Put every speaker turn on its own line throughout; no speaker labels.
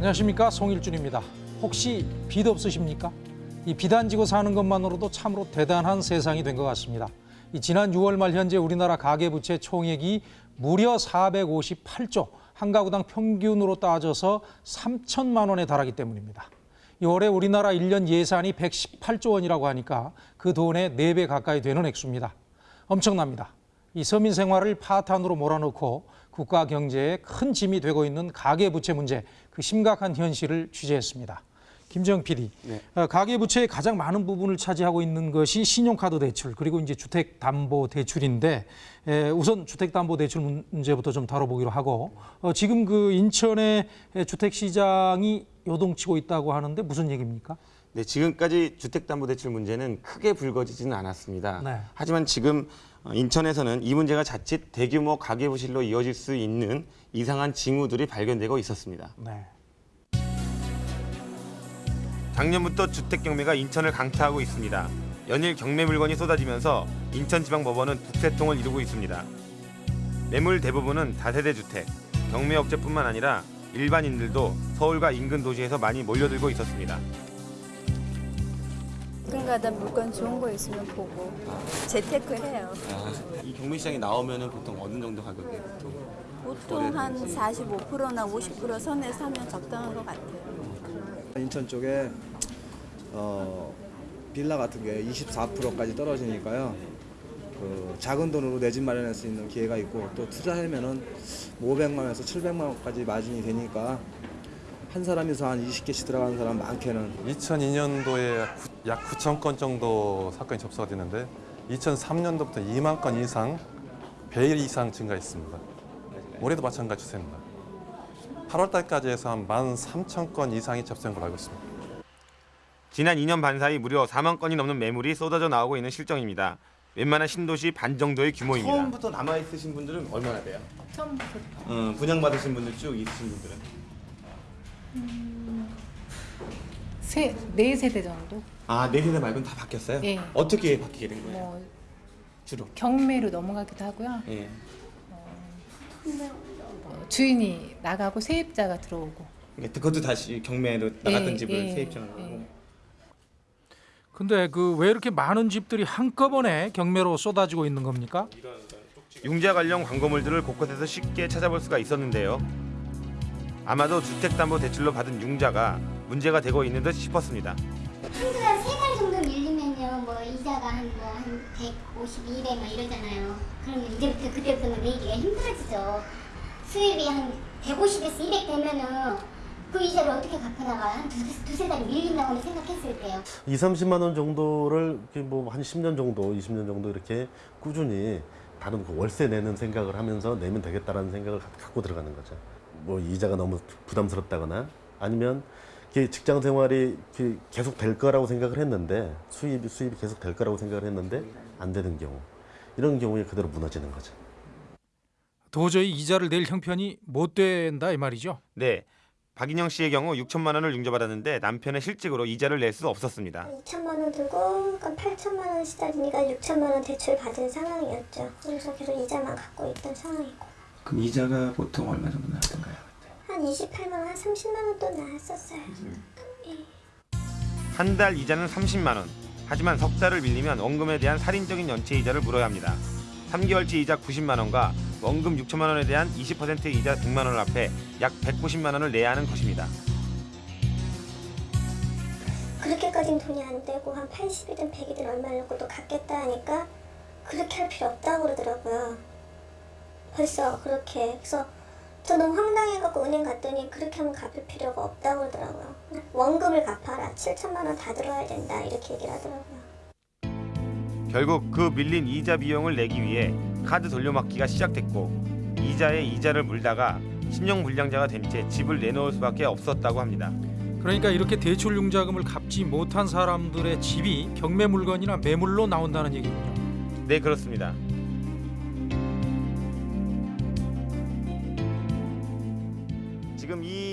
안녕하십니까 송일준입니다. 혹시 빚 없으십니까? 이빚안 지고 사는 것만으로도 참으로 대단한 세상이 된 것 같습니다. 이 지난 6월 말 현재 우리나라 가계부채 총액이 무려 458조, 한 가구당 평균으로 따져서 3천만 원에 달하기 때문입니다. 이 올해 우리나라 일년 예산이 118조 원이라고 하니까 그 돈의 4배 가까이 되는 액수입니다. 엄청납니다. 이 서민 생활을 파탄으로 몰아넣고 국가 경제에 큰 짐이 되고 있는 가계부채 문제, 그 심각한 현실을 취재했습니다. 김정 PD, 어, 가계부채의 가장 많은 부분을 차지하고 있는 것이 신용카드 대출 그리고 이제 주택담보대출인데 에, 우선 주택담보대출 문제부터 좀 다뤄보기로 하고 어, 지금 그 인천의 주택시장이 요동치고 있다고 하는데 무슨 얘기입니까?
네, 지금까지 주택담보대출 문제는 크게 불거지지는 않았습니다.
네.
하지만 지금 어, 인천에서는 이 문제가 자칫 대규모 가계부실로 이어질 수 있는 이상한 징후들이 발견되고 있었습니다.
네.
작년부터 주택 경매가 인천을 강타하고 있습니다. 연일 경매 물건이 쏟아지면서 인천지방법원은 북새통을 이루고 있습니다. 매물 대부분은 다세대 주택, 경매 업체뿐만 아니라 일반인들도 서울과 인근 도시에서 많이 몰려들고 있었습니다.
가끔가다 물건 좋은 거 있으면 보고 재테크 해요.
이 경매 시장에 나오면은 보통 어느 정도 가격에 보통
보통 한 45%나 50% 선에서 하면 적당한 것 같아요.
인천 쪽에 어, 빌라 같은 게 24%까지 떨어지니까요. 그 작은 돈으로 내 집 마련할 수 있는 기회가 있고 또 투자하면은 500만 원에서 700만 원까지 마진이 되니까 한 사람이서 한 20개씩 들어가는 사람 많게는
2002년도에 약 9천 건 정도 사건이 접수가 됐는데 2003년도부터 2만 건 이상 배 이상 증가했습니다. 올해도 마찬가지 추세입니다. 8월 달까지 해서 한 1만 3천 건 이상이 접수된 걸로 알고 있습니다.
지난 2년 반 사이 무려 4만 건이 넘는 매물이 쏟아져 나오고 있는 실정입니다. 웬만한 신도시 반 정도의 규모입니다. 처음부터 남아 있으신 분들은 얼마나 돼요?
처음부터
어, 분양 받으신 분들 쭉 있으신 분들은
세, 네 세대 정도?
아, 네 세대 말고는 다 바뀌었어요?
예.
어떻게 바뀌게 된 거예요?
뭐
주로.
경매로 넘어가기도 하고요.
예.
뭐 주인이 나가고 세입자가 들어오고.
그러니까 그것도 다시 경매로 나갔던
예,
집을
예,
세입자로 하고.
예.
근데 그 왜 이렇게 많은 집들이 한꺼번에 경매로 쏟아지고 있는 겁니까?
융자 관련 광고물들을 곳곳에서 쉽게 찾아볼 수가 있었는데요. 아마도 주택담보대출로 받은 융자가 문제가 되고 있는 듯 싶었습니다.
한두 달, 세 달 정도 밀리면요, 뭐, 이자가 한, 뭐, 한 150, 200, 막 이러잖아요. 그러면 이제부터, 그때부터는 내기가 힘들어지죠. 수입이 한 150에서 200 되면은 그 이자를 어떻게 갚아나가요? 한 두세, 두세 달이 밀린다고 생각했을 때요.
2, 30만 원 정도를 뭐한 10년 정도, 20년 정도 이렇게 꾸준히 다른 그 월세 내는 생각을 하면서 내면 되겠다라는 생각을 가- 갖고 들어가는 거죠. 뭐 이자가 너무 부담스럽다거나 아니면 직장 생활이 계속 될 거라고 생각을 했는데 수입이 수입이 계속 될 거라고 생각을 했는데 안 되는 경우 이런 경우에 그대로 무너지는 거죠.
도저히 이자를 낼 형편이 못 된다 이 말이죠.
네. 박인영 씨의 경우 6천만 원을 융자받았는데 남편의 실직으로 이자를 낼 수 없었습니다.
2천만 원 들고, 그러니까 8천만 원 시달리니까 6천만 원 대출 받은 상황이었죠. 그래서 계속 이자만 갖고 있던 상황이고.
그럼 이자가 보통 얼마 정도 나왔던가요? 그때?
한 28만 원, 한 30만 원 또 나왔었어요.
한달 이자는 30만 원. 하지만 석 달을 밀리면 원금에 대한 살인적인 연체 이자를 물어야 합니다. 3개월치 이자 90만 원과 원금 6천만 원에 대한 20% 이자 100만 원을 합해 약 190만 원을 내야 하는 것입니다.
그렇게까지는 돈이 안 되고 한 80이든 100이든 얼마를 넣고 또 갚겠다 하니까 그렇게 할 필요 없다고 그러더라고요. 벌써 그렇게 그래서 저 너무 황당해갖고 은행 갔더니 그렇게 하면 갚을 필요가 없다고 그러더라고요. 원금을 갚아라. 7천만 원 다 들어야 된다. 이렇게 얘기를 하더라고요.
결국 그 밀린 이자 비용을 내기 위해 카드 돌려막기가 시작됐고 이자에 이자를 물다가 신용 불량자가 된 채 집을 내놓을 수밖에 없었다고 합니다.
그러니까 이렇게 대출 융자금을 갚지 못한 사람들의 집이 경매 물건이나 매물로 나온다는 얘기군요.
네 그렇습니다.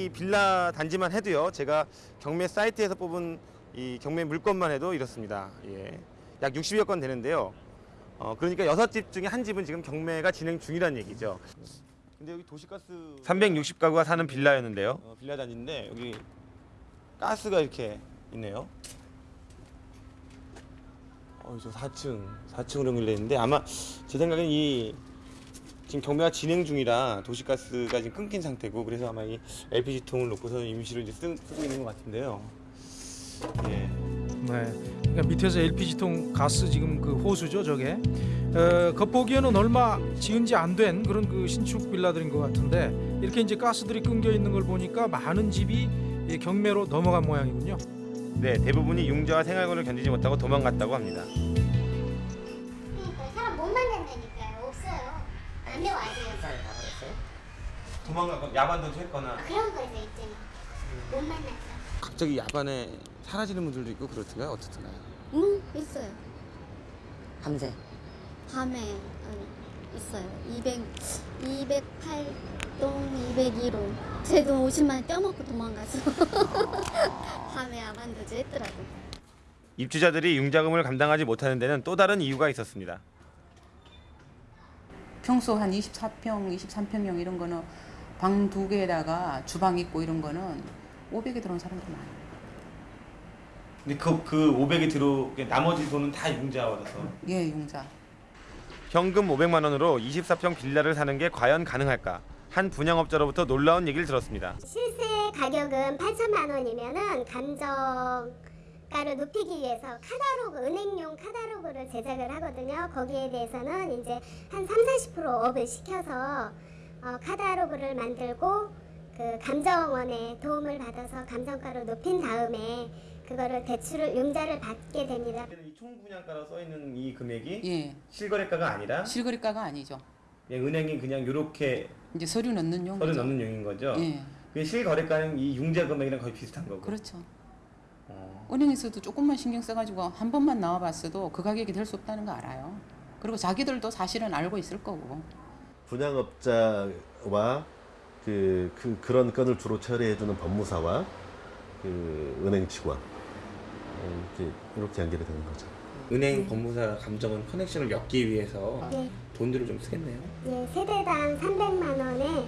이 빌라 단지만 해도요. 제가 경매 사이트에서 뽑은 이 경매 물건만 해도 이렇습니다. 예. 약 60여 건 되는데요. 어, 그러니까 여섯 집 중에 한 집은 지금 경매가 진행 중이라는 얘기죠. 근데 여기 도시가스 360가구가 사는 빌라였는데요. 어, 빌라 단지인데 여기 가스가 이렇게 있네요. 어, 저 4층, 4층으로 연결돼 있는데 아마 제 생각엔 이 지금 경매가 진행 중이라 도시가스가 지금 끊긴 상태고 그래서 아마 이 LPG 통을 놓고서 임시로 이제 쓰, 쓰고 있는 것 같은데요. 예.
네. 그러니까 밑에서 LPG통 가스 지금 그 호수죠, 저게. 어, 겉보기에는 얼마 지은 지 안 된 그런 그 신축 빌라들인 것 같은데 이렇게 이제 가스들이 끊겨 있는 걸 보니까 많은 집이 이 경매로 넘어간 모양이군요.
네, 대부분이 융자와 생활고를 견디지 못하고 도망갔다고 합니다.
안 내와야 돼요.
도망가고 야반도 했거나
그런 거에서 있잖아. 못 만났어.
갑자기 야반에 사라지는 분들도 있고 그렇던가요? 어떻던가요?
응 있어요.
밤새
밤에 어, 있어요. 200 208동 201호. 제돈 50만 원 떼먹고 도망가서 밤에 아반도즈 했더라고.
입주자들이 융자금을 감당하지 못하는 데는 또 다른 이유가 있었습니다.
평소 한 24평, 23평형 이런 거는 방 두 개에다가 주방 있고 이런 거는 500에 들어온 사람들 많아요.
근데 그, 그 500이 들어 나머지 돈은 다 융자 받아서
예, 용자.
현금 500만 원으로 24평 빌라를 사는 게 과연 가능할까? 한 분양업자로부터 놀라운 얘기를 들었습니다.
실세 가격은 8천만 원이면은 감정 가를 높이기 위해서 카다로그 은행용 카다로그를 제작을 하거든요. 거기에 대해서는 이제 한 3, 40% 업을 시켜서 어, 카다로그를 만들고 그 감정원의 도움을 받아서 감정가를 높인 다음에 그거를 대출을 융자를 받게 됩니다.
이 총분양가로 써 있는 이 금액이
예.
실거래가가 아니라
실거래가가 아니죠.
그냥 은행이 그냥 이렇게
이제 서류 넣는 용.
서류 넣는 용인 거죠.
예.
그 실거래가는 이 융자 금액이랑 거의 비슷한 거고.
그렇죠.
어.
은행에서도 조금만 신경 써가지고 한 번만 나와봤어도 그 가격이 될 수 없다는 거 알아요. 그리고 자기들도 사실은 알고 있을 거고.
분양업자와 그, 그 그런 건을 주로 처리해주는 법무사와 그 은행 직원 어, 이렇게 이렇게 연결이 되는 거죠.
은행 법무사 감정원 커넥션을 엮기 위해서
네.
돈들을 좀 쓰겠네요.
예, 세대당 300만 원의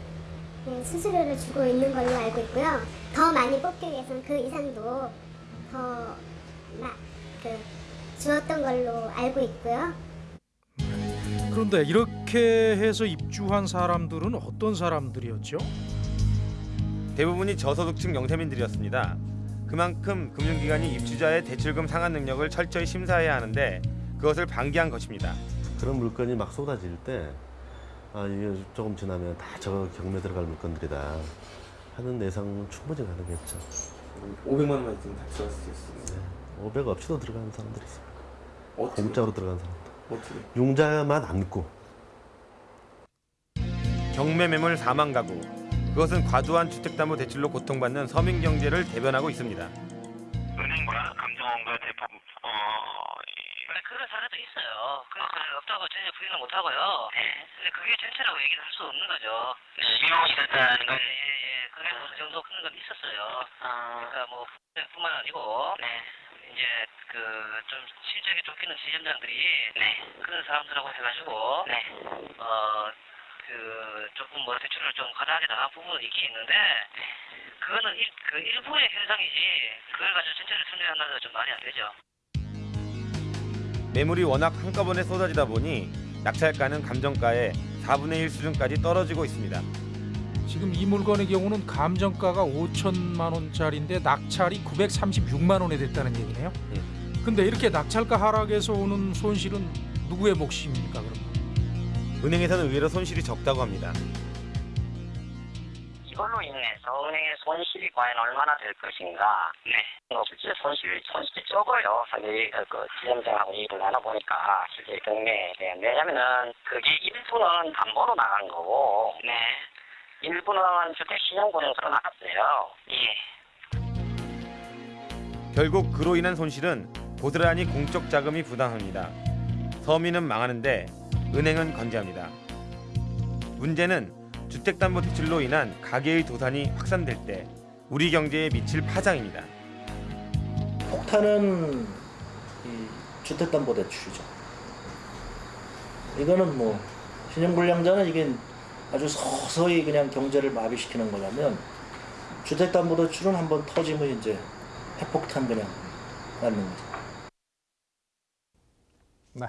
예, 수수료를 주고 있는 걸로 알고 있고요. 더 많이 뽑기 위해서는 그 이상도 더 마, 그, 주었던 걸로 알고 있고요.
그런데 이렇게 해서 입주한 사람들은 어떤 사람들이었죠?
대부분이 저소득층 영세민들이었습니다. 그만큼 금융기관이 입주자의 대출금 상환 능력을 철저히 심사해야 하는데 그것을 방기한 것입니다.
그런 물건이 막 쏟아질 때 아, 이게 조금 지나면 다 저 경매 들어갈 물건들이다 하는 예상은 충분히 가능했죠.
500만 원만 있으면 다 들어갈 수 있어요.
500 없이도 들어가는 사람들이 있어요.
어떻게?
공짜로 들어가는 사람들.
어떻게?
융자만 안고
경매 매물 4만 가구. 그것은 과도한 주택담보대출로 고통받는 서민 경제를 대변하고 있습니다.
은행과 감정원과 대부분 어 이- 그런 사례도 있어요. 그래서 없다고 전혀 부인을 못 하고요. 근데 그게 전체라고 얘기를 할 수 없는 거죠. 신용 있었다는 거. 예예. 그래서 어느 정도 그런 건 있었어요. 그러니까 뭐 뿐만 아니고 이제 그 좀 실적이 쫓기는 지점장들이 그런 사람들하고 해가지고 어그 조금 뭐 대출을 좀 과다하게 나간 부분은 있긴 있는데 그거는 일, 그 일부의 현상이지 그걸 가지고 전체를 설명한다는 좀 말이 안 되죠.
매물이 워낙 한꺼번에 쏟아지다 보니 낙찰가는 감정가의 4분의 1 수준까지 떨어지고 있습니다.
지금 이 물건의 경우는 감정가가 5천만 원짜리인데 낙찰이 936만 원에 됐다는 얘기네요. 근데 이렇게 낙찰가 하락에서 오는 손실은 누구의 몫입니까? 그럼?
은행에서는 의외로 손실이 적다고 합니다.
이걸로 인해서 은행의 손실이 과연 얼마나 될 것인가. 네. 뭐 실제 손실 손실이 적어요. 사실 그, 그 지점장하고 얘기를 나눠보니까 실제 경매에 대한 왜냐면은 그게 일부는 담보로 나간 거고, 네. 일부는 주택 신용보증서로 나갔어요. 예.
결국 그로 인한 손실은 고스란히 공적 자금이 부담합니다. 서민은 망하는데 은행은 건재합니다. 문제는 주택담보대출로 인한 가계의 도산이 확산될 때 우리 경제에 미칠 파장입니다.
폭탄은 이 주택담보대출이죠. 이거는 뭐 신용불량자는 이게
아주 서서히 그냥 경제를 마비시키는 거냐면 주택담보대출은 한번 터지면 이제 핵폭탄 그냥 맞는 거죠.
네.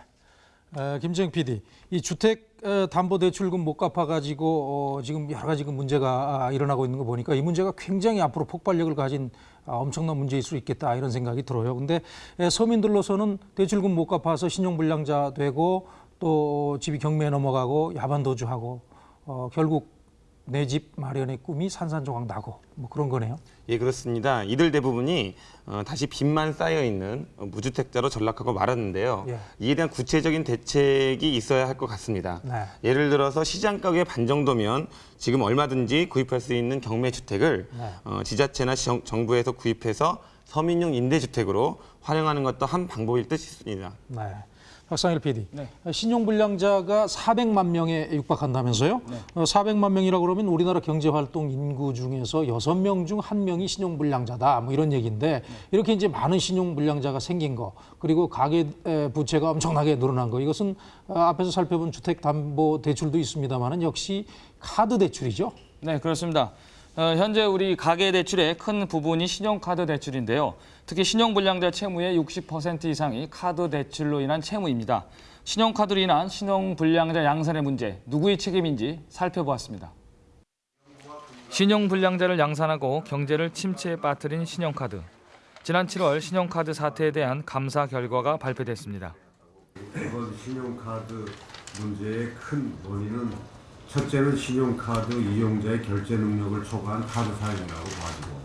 어, 김정 PD, 이 주택 어, 담보 대출금 못 갚아 가지고 어, 지금 여러 가지 그 문제가 아, 일어나고 있는 거 보니까 이 문제가 굉장히 앞으로 폭발력을 가진 아, 엄청난 문제일 수 있겠다 이런 생각이 들어요. 근데 에, 서민들로서는 대출금 못 갚아서 신용불량자 되고 또 집이 경매에 넘어가고 야반 도주하고 어, 결국 내 집 마련의 꿈이 산산조각 나고 뭐 그런 거네요.
예, 그렇습니다. 이들 대부분이 어, 다시 빚만 쌓여 있는 어, 무주택자로 전락하고 말았는데요.
예.
이에 대한 구체적인 대책이 있어야 할 것 같습니다.
네.
예를 들어서 시장 가격의 반 정도면 지금 얼마든지 구입할 수 있는 경매 주택을
네.
어, 지자체나 정, 정부에서 구입해서 서민용 임대주택으로 활용하는 것도 한 방법일 듯 싶습니다.
네. 박상일 PD, 신용불량자가 400만 명에 육박한다면서요? 어, 400만 명이라고 그러면 우리나라 경제활동 인구 중에서 6명 중 1명이 신용불량자다. 뭐 이런 얘기인데 이렇게 이제 많은 신용불량자가 생긴 거 그리고 가계 에, 부채가 엄청나게 늘어난 거 이것은 어, 앞에서 살펴본 주택담보대출도 있습니다만은 역시 카드 대출이죠.
네, 그렇습니다. 어, 현재 우리 가계 대출의 큰 부분이 신용카드 대출인데요. 특히 신용불량자 채무의 60% 이상이 카드 대출로 인한 채무입니다. 신용카드로 인한 신용불량자 양산의 문제, 누구의 책임인지 살펴보았습니다. 신용불량자를 양산하고 경제를 침체에 빠뜨린 신용카드. 지난 7월 신용카드 사태에 대한 감사 결과가 발표됐습니다.
이번 신용카드 문제의 큰 원인은 첫째는 신용카드 이용자의 결제 능력을 초과한 카드 사용이라고 봐지고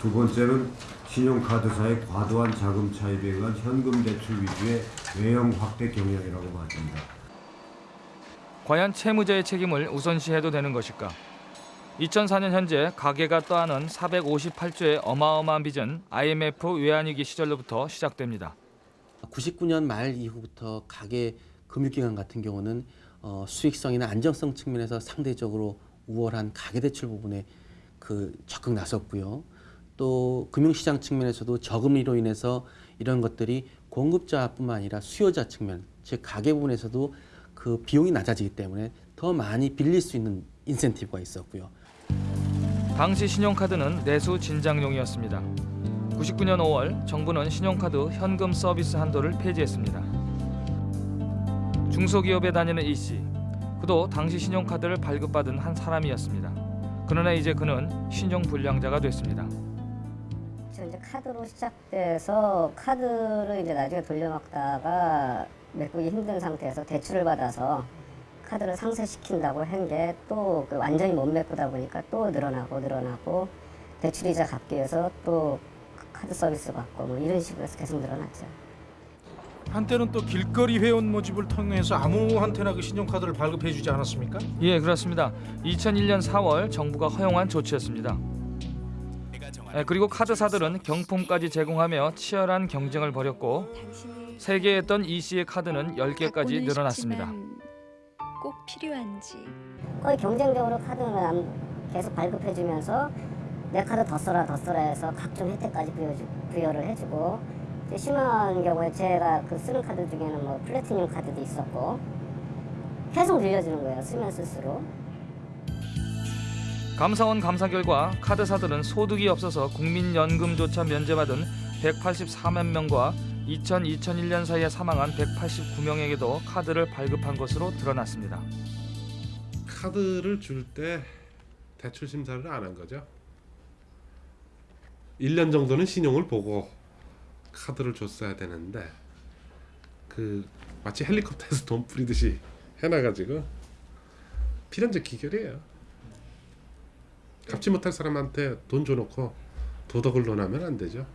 두 번째는 신용카드사의 과도한 자금 차입에 의한 현금 대출 위주의 외형 확대 경향이라고 봐집니다.
과연 채무자의 책임을 우선시해도 되는 것일까? 2004년 현재 가계가 떠안은 458조의 어마어마한 빚은 IMF 외환위기 시절로부터 시작됩니다.
99년 말 이후부터 가계 금융기관 같은 경우는 어, 수익성이나 안정성 측면에서 상대적으로 우월한 가계대출 부분에 그 적극 나섰고요. 또 금융시장 측면에서도 저금리로 인해서 이런 것들이 공급자뿐만 아니라 수요자 측면, 즉 가계 부분에서도 그 비용이 낮아지기 때문에 더 많이 빌릴 수 있는 인센티브가 있었고요.
당시 신용카드는 내수 진작용이었습니다. 99년 5월 정부는 신용카드 현금 서비스 한도를 폐지했습니다. 중소기업에 다니는 이 씨, 그도 당시 신용카드를 발급받은 한 사람이었습니다. 그러나 이제 그는 신용불량자가 됐습니다.
이제 카드로 시작돼서 카드를 이제 나중에 돌려막다가 메꾸기 힘든 상태에서 대출을 받아서 카드를 상쇄시킨다고 한 게 또그 완전히 못 메꾸다 보니까 또 늘어나고 늘어나고 대출이자 갚기 위해서 또 카드 서비스 받고 뭐 이런 식으로 해서 계속 늘어났죠.
한때는 또 길거리 회원 모집을 통해서 아무한테나 그 신용카드를 발급해 주지 않았습니까?
예, 그렇습니다. 2001년 4월 정부가 허용한 조치였습니다. 예, 그리고 카드사들은 경품까지 제공하며 치열한 경쟁을 벌였고 세 개였던 이 씨의 카드는 10개까지 늘어났습니다.
꼭 필요한지
거의 경쟁적으로 카드를 계속 발급해주면서 내 카드 더 써라 더 써라 해서 각종 혜택까지 부여주, 부여를 해주고 심한 경우에 제가 그 쓰는 카드 중에는 뭐 플래티늄 카드도 있었고 계속 늘려주는 거예요 쓰면 쓸수록
감사원 감사 결과 카드사들은 소득이 없어서 국민연금조차 면제받은 184만 명과 2000, 2001년 사이에 사망한 189명에게도 카드를 발급한 것으로 드러났습니다.
카드를 줄 때 대출 심사를 안 한 거죠. 1년 정도는 신용을 보고 카드를 줬어야 되는데 그 마치 헬리콥터에서 돈 뿌리듯이 해놔가지고 필연적 기결이에요. 갚지 못할 사람한테 돈 줘놓고 도덕을 논하면 안 되죠.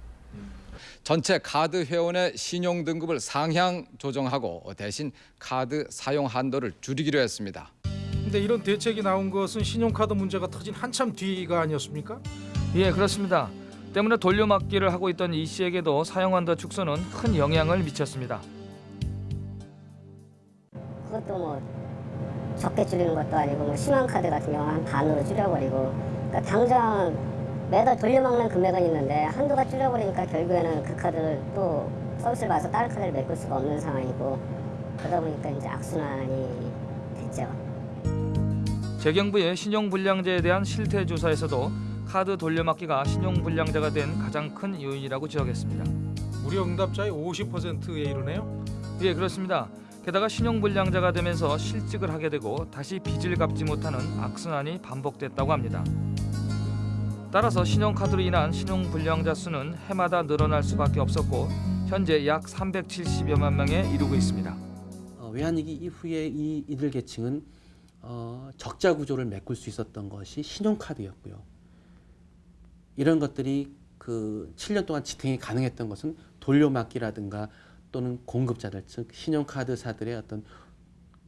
전체 카드 회원의 신용 등급을 상향 조정하고 대신 카드 사용 한도를 줄이기로 했습니다.
근데 이런 대책이 나온 것은 신용카드 문제가 터진 한참 뒤가 아니었습니까?
예, 그렇습니다. 때문에 돌려막기를 하고 있던 이 씨에게도 사용한도 축소는 큰 영향을 미쳤습니다.
그것도 뭐 적게 줄이는 것도 아니고 뭐 심한 카드 같은 경우 한 반으로 줄여버리고 그러니까 당장 매달 돌려막는 금액은 있는데 한도가 줄여버리니까 결국에는 그 카드를 또 서비스를 받아서 다른 카드를 메꿀 수가 없는 상황이고 그러다 보니까 이제 악순환이 됐죠.
재경부의 신용불량자에 대한 실태 조사에서도 카드 돌려막기가 신용불량자가 된 가장 큰 요인이라고 지적했습니다.
무려 응답자의 50%에 이르네요.
예, 그렇습니다. 게다가 신용불량자가 되면서 실직을 하게 되고 다시 빚을 갚지 못하는 악순환이 반복됐다고 합니다. 따라서 신용카드로 인한 신용불량자 수는 해마다 늘어날 수밖에 없었고 현재 약 370여만 명에 이르고 있습니다.
어, 외환위기 이후에 이 이들 계층은 어, 적자 구조를 메꿀 수 있었던 것이 신용카드였고요. 이런 것들이 그 7년 동안 지탱이 가능했던 것은 돌려막기라든가 또는 공급자들 즉 신용카드사들의 어떤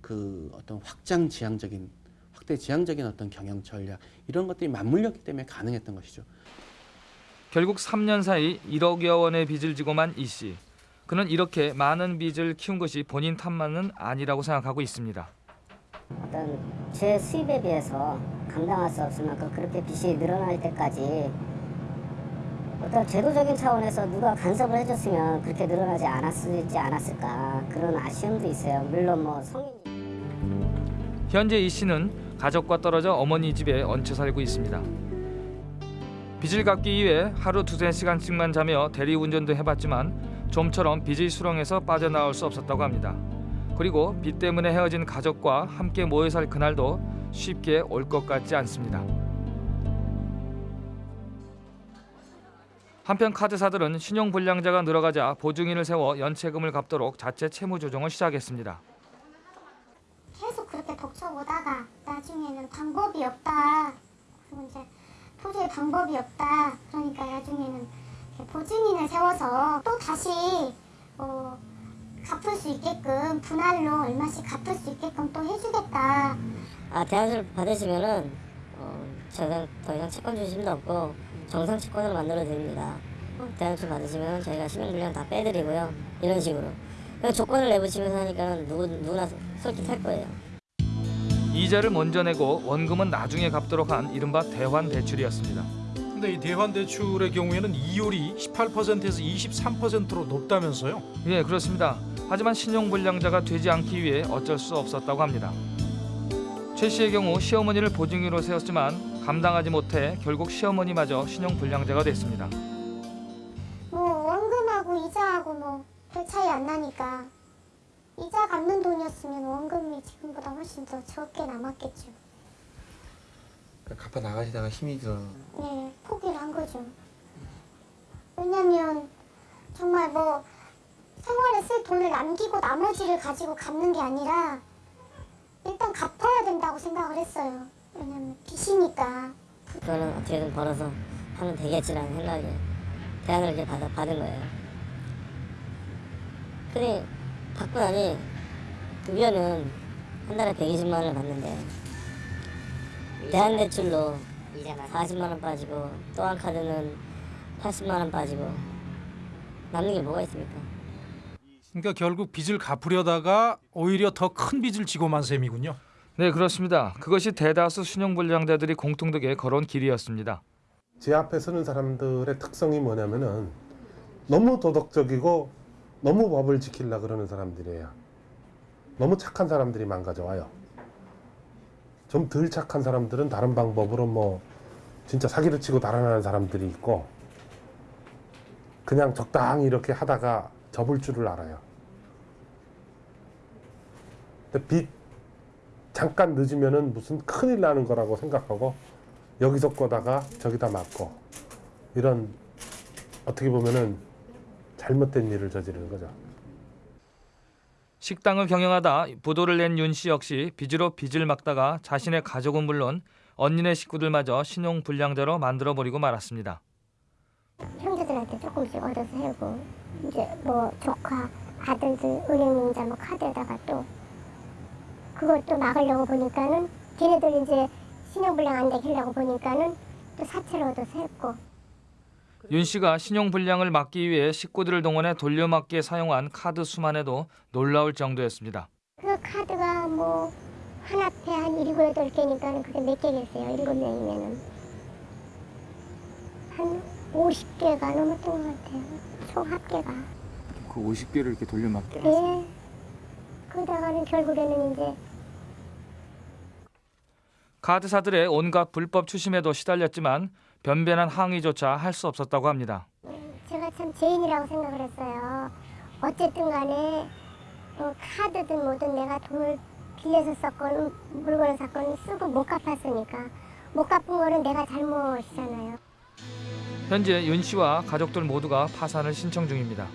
그 어떤 확장 지향적인 확대 지향적인 어떤 경영 전략 이런 것들이 맞물렸기 때문에 가능했던 것이죠.
결국 3년 사이 1억여 원의 빚을 지고만 이 씨. 그는 이렇게 많은 빚을 키운 것이 본인 탓만은 아니라고 생각하고 있습니다.
어떤 제 수입에 비해서 감당할 수 없을 만큼 그렇게 빚이 늘어날 때까지 어떤 제도적인 차원에서 누가 간섭을 해줬으면 그렇게 늘어나지 않았지 않았을까 그런 아쉬움도 있어요. 물론 뭐 성인
현재 이 씨는 가족과 떨어져 어머니 집에 얹혀 살고 있습니다. 빚을 갚기 위해 하루 두세 시간씩만 자며 대리운전도 해봤지만 좀처럼 빚의 수렁에서 빠져나올 수 없었다고 합니다. 그리고 빚 때문에 헤어진 가족과 함께 모여 살 그날도 쉽게 올 것 같지 않습니다. 한편 카드사들은 신용불량자가 늘어가자 보증인을 세워 연체금을 갚도록 자체 채무 조정을 시작했습니다.
계속 그렇게 벅쳐보다가 나중에는 방법이 없다. 그리고 이제 도저히 방법이 없다. 그러니까 나중에는 보증인을 세워서 또 다시 어, 갚을 수 있게끔 분할로 얼마씩 갚을 수 있게끔 또 해주겠다.
아 대안을 받으시면은 어, 저는 더 이상 채권 주심도 없고 정상 채권으로 만들어 드립니다. 어, 대안을 받으시면 저희가 신용불량 다 빼드리고요. 이런 식으로. 조건을 내부치면서 하니까 누구 누구나 솔깃할 거예요.
이자를 먼저 내고 원금은 나중에 갚도록 한 이른바 대환 대출이었습니다.
근데 이 대환 대출의 경우에는 이율이 18%에서 23%로 높다면서요?
예, 그렇습니다. 하지만 신용불량자가 되지 않기 위해 어쩔 수 없었다고 합니다. 최 씨의 경우 시어머니를 보증인으로 세웠지만 감당하지 못해 결국 시어머니마저 신용불량자가 됐습니다.
뭐 원금하고 이자하고 뭐 별 차이 안 나니까 이자 갚는 돈이었으면 원금이 지금보다 훨씬 더 적게 남았겠죠.
갚아 나가시다가 힘이 들어.
네, 포기를 한 거죠. 왜냐면 정말 뭐 생활에 쓸 돈을 남기고 나머지를 가지고 갚는 게 아니라 일단 갚아야 된다고 생각을 했어요. 왜냐면 빚이니까.
그거는 어떻게든 벌어서 하면 되겠지라는 생각에 대안을 이렇게 받아, 받은 거예요. 근데 받고 나니 급여는 한 달에 120만 원을 받는데 대한대출로 40만 원 빠지고 또한 카드는 80만 원 빠지고 남는 게 뭐가 있습니까?
그러니까 결국 빚을 갚으려다가 오히려 더 큰 빚을 지고 만 셈이군요.
네, 그렇습니다. 그것이 대다수 신용불량자들이 공통되게 걸어온 길이었습니다.
제 앞에 서는 사람들의 특성이 뭐냐면은 너무 도덕적이고 너무 법을 지키려 그러는 사람들이에요. 너무 착한 사람들이 망가져와요. 좀 덜 착한 사람들은 다른 방법으로 뭐 진짜 사기를 치고 달아나는 사람들이 있고 그냥 적당히 이렇게 하다가 접을 줄을 알아요. 근데 빚 잠깐 늦으면은 무슨 큰일 나는 거라고 생각하고 여기서 꺼다가 저기다 맞고 이런 어떻게 보면은 잘못된 일을 저지르는 거죠.
식당을 경영하다 부도를 낸 윤 씨 역시 빚으로 빚을 막다가 자신의 가족은 물론 언니네 식구들마저 신용불량자로 만들어버리고 말았습니다.
형제들한테 조금씩 얻어서 해고 이제 뭐 조카 아들들 은행인자 뭐 카드에다가 또 또 막으려고 보니까는 걔네들 이제 신용불량 안 되게 하려고 보니까는 또 얻어서 했고
윤 씨가 신용불량을 막기 위해 식구들을 동원해 돌려막기에 사용한 카드 수만 해도 놀라울 정도였습니다.
그 카드가 뭐 하나에 한 일곱 여덟 개니까는 그게 몇 개겠어요 일곱 명이면은 한 50개가 넘었던 것 같아요 총 합계가
그 50개를 이렇게 돌려막기.
네 그러다가는 결국에는 이제
카드사들의 온갖 불법 추심에도 시달렸지만 변변한 항의조차 할 수 없었다고 합니다.
제가 참 죄인이라고 생각을 했어요. 어쨌든 간에 어, 카드든 뭐든 내가 돈을 빌려서 썼건 물건을 샀건 쓰고 못 갚았으니까 못 갚은 거는 내가 잘못이잖아요.
현재 윤 씨와 가족들 모두가 파산을 신청 중입니다.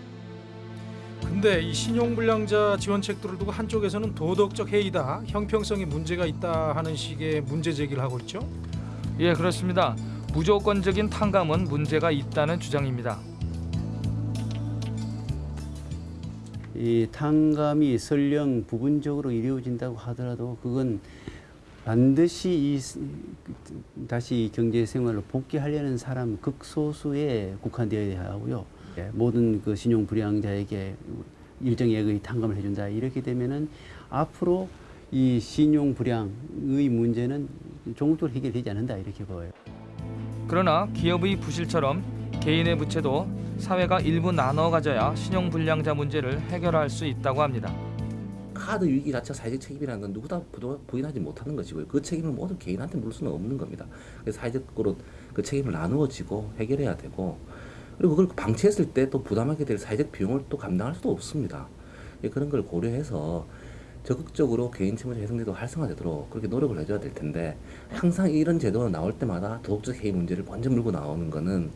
근데 이 신용불량자 지원책들을 두고 한쪽에서는 도덕적 해이다, 형평성에 문제가 있다 하는 식의 문제 제기를 하고 있죠.
예, 그렇습니다. 무조건적인 탕감은 문제가 있다는 주장입니다.
이 탕감이 설령 부분적으로 이루어진다고 하더라도 그건 반드시 이 다시 경제 생활로 복귀하려는 사람 극소수에 국한되어야 하고요. 예, 모든 그 신용 불량자에게 일정액의 탕감을 해준다 이렇게 되면은 앞으로 이 신용 불량의 문제는 종국적으로 해결되지 않는다 이렇게 보여요.
그러나 기업의 부실처럼 개인의 부채도 사회가 일부 나눠 가져야 신용 불량자 문제를 해결할 수 있다고 합니다.
카드 위기 자체가 사회적 책임이라는 건 부도- 부인하지 못하는 것이고요. 그 책임을 모든 개인한테 물을 수는 없는 겁니다. 그래서 사회적으로 그 책임을 나누어지고 해결해야 되고 그리고 그걸 방치했을 때 또 부담하게 될 사회적 비용을 또 감당할 수도 없습니다. 예, 그런 걸 고려해서 적극적으로 개인 채무자 혜성제도 활성화되도록 그렇게 노력을 해줘야 될 텐데 항상 이런 제도가 나올 때마다 도덕적 해이 문제를 먼저 물고 나오는 거는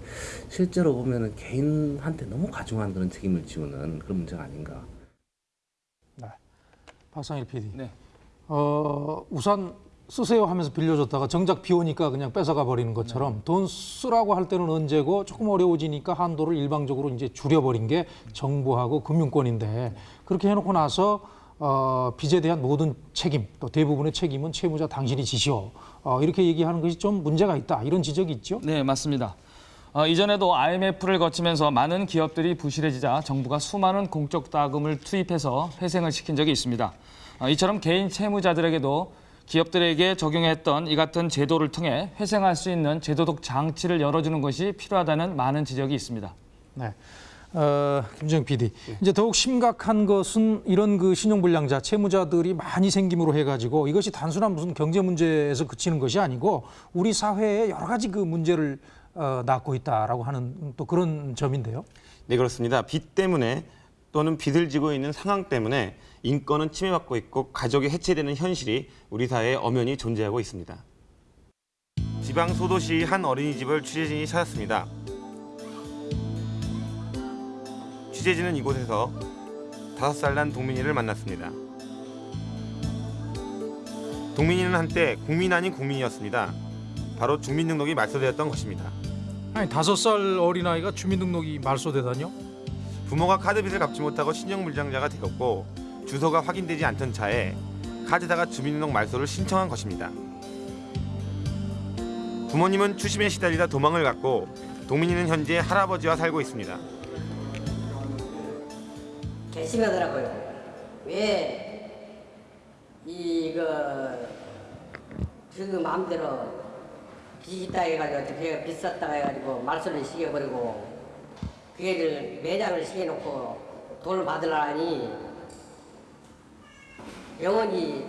실제로 보면은 개인한테 너무 과중한 그런 책임을 지우는 그런 문제가 아닌가.
박상일 PD.
네.
어, 우산 쓰세요 하면서 빌려줬다가 정작 비 오니까 그냥 뺏어가 버리는 것처럼 돈 쓰라고 할 때는 언제고 조금 어려워지니까 한도를 일방적으로 이제 줄여버린 게 정부하고 금융권인데 그렇게 해놓고 나서 어, 빚에 대한 모든 책임 또 대부분의 책임은 채무자 당신이 지시오 어, 이렇게 얘기하는 것이 좀 문제가 있다 이런 지적이 있죠.
네, 맞습니다. 어, 이전에도 IMF를 거치면서 많은 기업들이 부실해지자 정부가 수많은 공적 자금을 투입해서 회생을 시킨 적이 있습니다. 어, 이처럼 개인 채무자들에게도 기업들에게 적용했던 이 같은 제도를 통해 회생할 수 있는 제도적 장치를 열어주는 것이 필요하다는 많은 지적이 있습니다.
네. 어, 김정 PD. 이제 더욱 심각한 것은 이런 그 신용불량자, 채무자들이 많이 생김으로 해가지고 이것이 단순한 무슨 경제 문제에서 그치는 것이 아니고 우리 사회에 여러 가지 그 문제를 어, 낳고 있다라고 하는 또 그런 점인데요.
네 그렇습니다. 빚 때문에 또는 빚을 지고 있는 상황 때문에 인권은 침해받고 있고 가족이 해체되는 현실이 우리 사회에 엄연히 존재하고 있습니다. 지방 소도시 한 어린이집을 취재진이 찾았습니다. 취재진은 이곳에서 다섯 살난 동민이를 만났습니다. 동민이는 한때 국민 아닌 국민이었습니다. 바로 주민등록이 말소되었던 것입니다.
아니 다섯 살 어린아이가 주민등록이 말소되다뇨?
부모가 카드빚을 갚지 못하고 신용불량자가 되었고 주소가 확인되지 않던 차에 카드사가 주민등록 말소를 신청한 것입니다. 부모님은 추심에 시달리다 도망을 갔고 동민이는 현재 할아버지와 살고 있습니다.
괘씸하더라고요. 왜 이거 지금 마음대로 빚 있다 해가지고 썼다 해가지고 말소를 시켜버리고 그 애들 매장을 시켜놓고 돈을 받으려니 영원히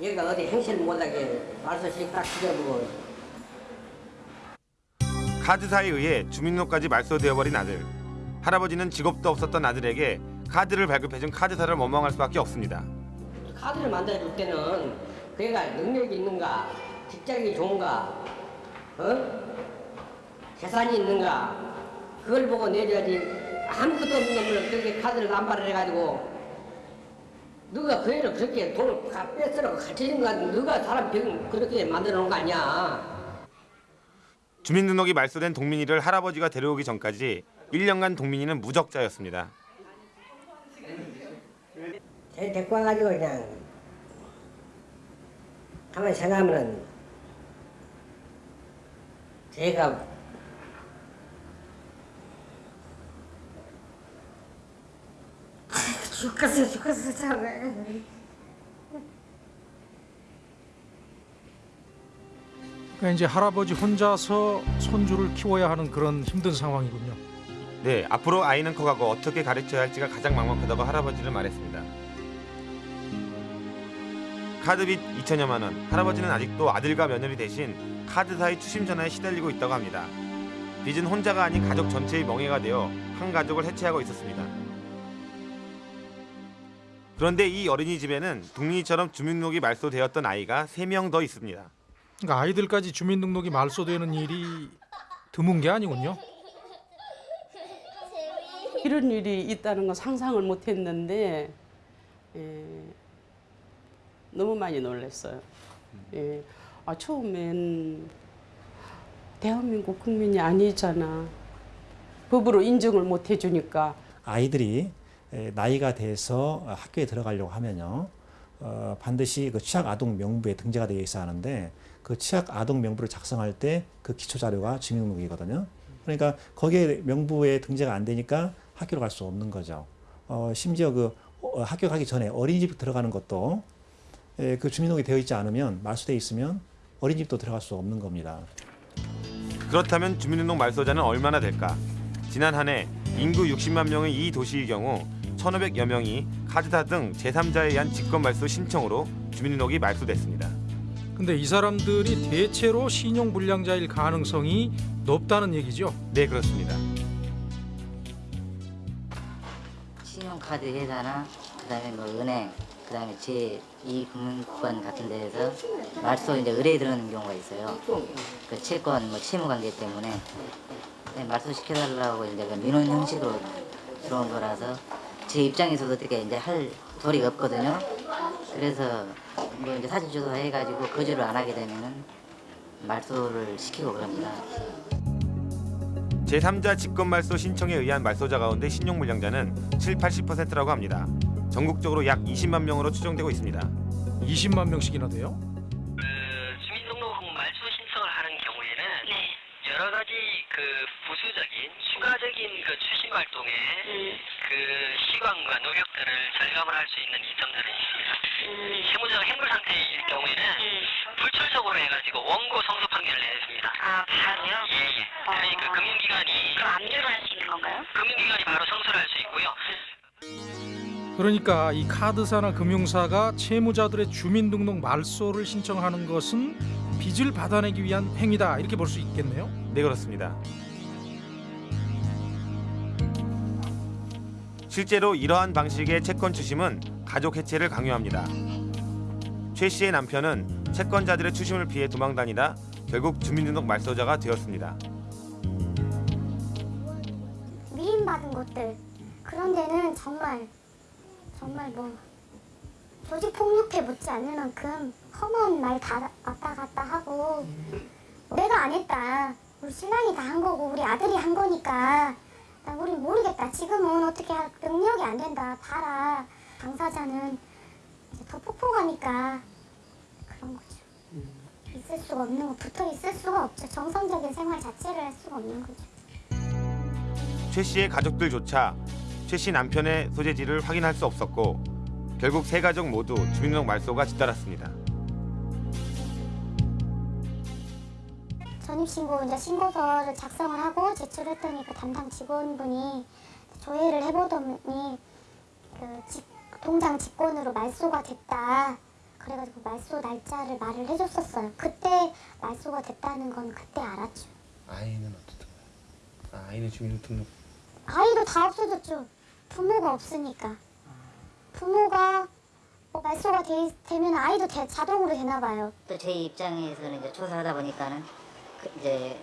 얘가 어디 행실 못하게 말소식 딱 시켜보고
카드사에 의해 주민등록까지 말소되어버린 아들. 할아버지는 직업도 없었던 아들에게 카드를 발급해준 카드사를 원망할 수밖에 없습니다.
카드를 만들어줄 때는 그 애가 능력이 있는가 직장이 좋은가 어? 재산이 있는가 그걸 보고 내줘야지. 아무것도 없는 놈을 그렇게 카드를 남발을 해가지고 누가 그 애를 그렇게 돈을 가- 뺏으라고 가르쳐준 거 같은 누가 사람 병 그렇게 만들어 놓은 거 아니야.
주민등록이 말소된 동민이를 할아버지가 데려오기 전까지 1년간 동민이는 무적자였습니다.
쟤 데리고 와가지고 그냥 가만히 생각하면은 제가
죽겠어 죽겠어 참.
그러니까 이제 할아버지 혼자서 손주를 키워야 하는 그런 힘든 상황이군요.
네, 앞으로 아이는 커가고 어떻게 가르쳐야 할지가 가장 막막하다고 할아버지는 말했습니다. 카드빚 2천여만 원. 할아버지는 아직도 아들과 며느리 대신 카드사의 추심 전화에 시달리고 있다고 합니다. 빚은 혼자가 아닌 가족 전체의 멍해가 되어 한 가족을 해체하고 있었습니다. 그런데 이 어린이집에는 동민이처럼 주민등록이 말소되었던 아이가 3명 더 있습니다.
그러니까 아이들까지 주민등록이 말소되는 일이 드문 게 아니군요.
이런 일이 있다는 건 상상을 못했는데 예, 너무 많이 놀랐어요. 예, 아, 처음엔 대한민국 국민이 아니잖아. 법으로 인정을 못 해주니까
아이들이 에, 나이가 돼서 학교에 들어가려고 하면요 어, 반드시 그 취약 아동 명부에 등재가 되어 있어야 하는데 그 취약 아동 명부를 작성할 때 그 기초 자료가 주민등록이거든요. 그러니까 거기에 명부에 등재가 안 되니까 학교를 갈수 없는 거죠. 어, 심지어 그 어, 학교 가기 전에 어린이집 들어가는 것도 에, 그 주민등록이 되어 있지 않으면 말소돼 있으면 어린이집도 들어갈 수 없는 겁니다.
그렇다면 주민등록 말소자는 얼마나 될까? 지난 한 해 인구 60만 명의 이 도시의 경우 1,500여 명이 카드사 등 제3자에 의한 직권 말소 신청으로 주민등록이 말소됐습니다.
근데 이 사람들이 대체로 신용 불량자일 가능성이 높다는 얘기죠.
네, 그렇습니다.
신용카드 회사나 그다음에 뭐 은행 그다음에 제2금융권 같은 데에서 말소 이제 의뢰 들어오는 경우가 있어요. 그 채권 뭐 채무 관계 때문에 네, 말소 시켜달라고 이제 그 민원 형식으로 들어온 거라서 제 입장에서도 어떻게 이제 할 도리가 없거든요. 그래서 뭐 이제 사실 조사 해가지고 거절을 안 하게 되면은 말소를 시키고 그럽니다.
제3자 직권 말소 신청에 의한 말소자 가운데 신용불량자는 7, 80%라고 합니다. 전국적으로 약 20만 명으로 추정되고 있습니다.
20만 명씩이나 돼요?
시간과 노력들을 절감을 할 수 있는 이점들은 있습니다. 채무자가 행불 상태일 경우에는 불철석으로 해가지고 원고 성소 판결을 내렸습니다. 아 바로요? 예예. 그러니 그 금융기관이 그럼 압류를 할 수 있는 건가요? 금융기관이 바로 성소를 할 수 있고요.
그러니까 이 카드사나 금융사가 채무자들의 주민등록 말소를 신청하는 것은 빚을 받아내기 위한 행위다 이렇게 볼 수 있겠네요.
네, 그렇습니다. 실제로 이러한 방식의 채권 추심은 가족 해체를 강요합니다. 최 씨의 남편은 채권자들의 추심을 피해 도망다니다 결국 주민등록 말소자가 되었습니다.
미인받은 곳들 그런 데는 정말 정말 뭐 조직 폭력해 못지 않을 만큼 험한 말 다 왔다 갔다 하고 내가 안 했다 우리 신랑이 다 한 거고 우리 아들이 한 거니까 나 우리 모르겠다. 지금은 어떻게 할 능력이 안 된다. 봐라. 당사자는 더 폭폭하니까 그런 거죠. 있을 수가 없는 거 붙어 있을 수가 없죠. 정상적인 생활 자체를 할 수가 없는 거죠.
최 씨의 가족들조차 최 씨 남편의 소재지를 확인할 수 없었고 결국 세 가족 모두 주민등록 말소가 뒤따랐습니다.
전입신고 이제 신고서를 작성을 하고 제출했더니 그 담당 직원분이 조회를 해보더니 그 직- 동장 직권으로 말소가 됐다. 그래가지고 말소 날짜를 말을 해줬었어요. 그때 말소가 됐다는 건 그때 알았죠.
아이는 어떻게? 아, 아이는 주민등록
아이도 다 없어졌죠. 부모가 없으니까. 부모가 뭐 말소가 되, 되면 아이도 대- 자동으로 되나 봐요.
또제 입장에서는 이제 조사하다 보니까는 그 이제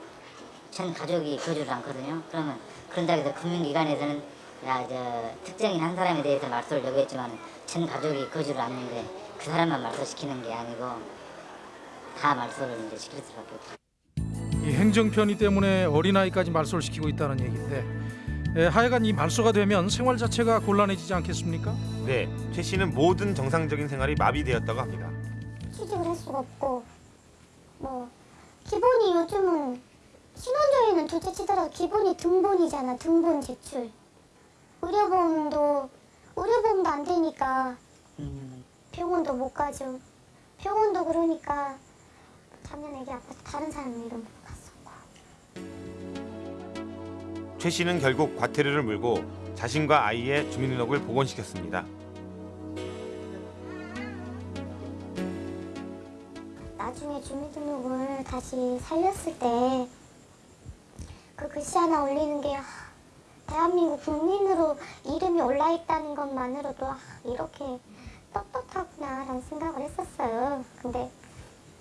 전 가족이 거주를 않거든요. 그러면 그런다고 해서 금융기관에서는 야, 저 특정인 한 사람에 대해서 말소를 요구했지만 전 가족이 거주를 않는데 그 사람만 말소시키는 게 아니고 다 말소를 이제 시킬 수밖에 없죠.
이 행정 편의 때문에 어린아이까지 말소를 시키고 있다는 얘기인데 에, 하여간 이 말소가 되면 생활 자체가 곤란해지지 않겠습니까?
네, 최 씨는 모든 정상적인 생활이 마비되었다고 합니다.
취직을 할 수가 없고 뭐 기본이 요즘은 신혼여행은 둘째 치더라도 기본이 등본이잖아 등본 제출. 의료보험도 의료보험도 안 되니까 병원도 못 가죠. 병원도 그러니까 작년 애기 아파서 다른 사람 이름 갔어
최 씨는 결국 과태료를 물고 자신과 아이의 주민등록을 복원시켰습니다.
나중에 주민등록을 다시 살렸을 때 그 글씨 하나 올리는 게 아, 대한민국 국민으로 이름이 올라 있다는 것만으로도 아, 이렇게 떳떳하구나라는 생각을 했었어요. 근데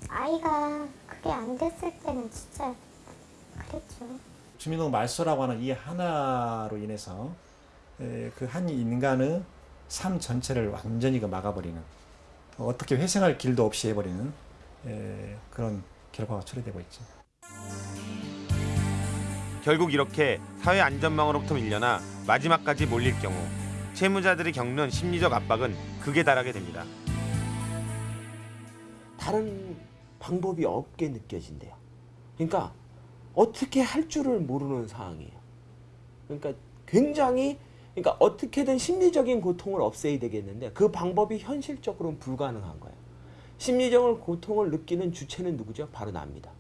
아이가 그게 안 됐을 때는 진짜 그랬죠.
주민등록 말소라고 하는 이 하나로 인해서 그 한 인간의 삶 전체를 완전히 그 막아버리는 어떻게 회생할 길도 없이 해버리는 에, 그런 결과가 초래되고 있죠.
결국 이렇게 사회 안전망으로부터 밀려나 마지막까지 몰릴 경우 채무자들이 겪는 심리적 압박은 극에 달하게 됩니다.
다른 방법이 없게 느껴진대요. 그러니까 어떻게 할 줄을 모르는 상황이에요. 그러니까 굉장히 그러니까 어떻게든 심리적인 고통을 없애야 되겠는데 그 방법이 현실적으로는 불가능한 거예요. 심리적인 고통을 느끼는 주체는 누구죠? 바로 납니다.